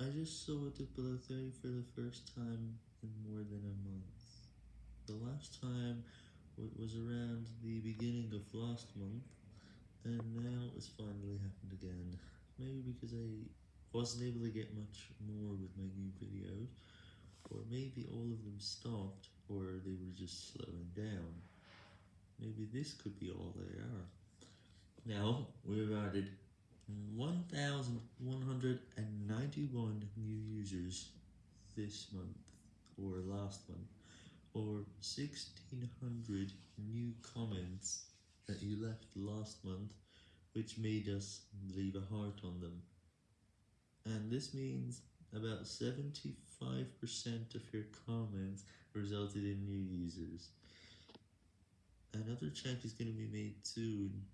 I just saw it below 30 for the first time in more than a month. The last time was around the beginning of last month, and now it's finally happened again. Maybe because I wasn't able to get much more with my new videos, or maybe all of them stopped, or they were just slowing down. Maybe this could be all they are. Now, we've added 1,191 new users this month, or last month, or 1,600 new comments that you left last month, which made us leave a heart on them. And this means about 75% of your comments resulted in new users. Another check is going to be made soon